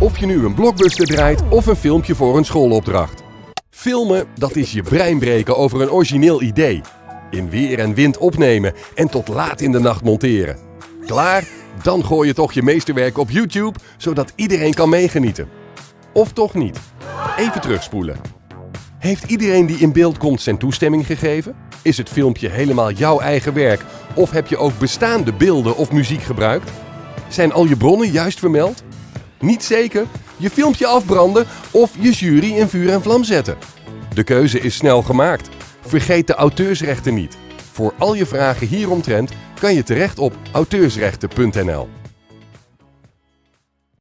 Of je nu een blockbuster draait of een filmpje voor een schoolopdracht. Filmen, dat is je brein breken over een origineel idee. In weer en wind opnemen en tot laat in de nacht monteren. Klaar? Dan gooi je toch je meesterwerk op YouTube, zodat iedereen kan meegenieten. Of toch niet? Even terugspoelen. Heeft iedereen die in beeld komt zijn toestemming gegeven? Is het filmpje helemaal jouw eigen werk of heb je ook bestaande beelden of muziek gebruikt? Zijn al je bronnen juist vermeld? Niet zeker? Je filmpje afbranden of je jury in vuur en vlam zetten? De keuze is snel gemaakt. Vergeet de auteursrechten niet. Voor al je vragen hieromtrent kan je terecht op auteursrechten.nl.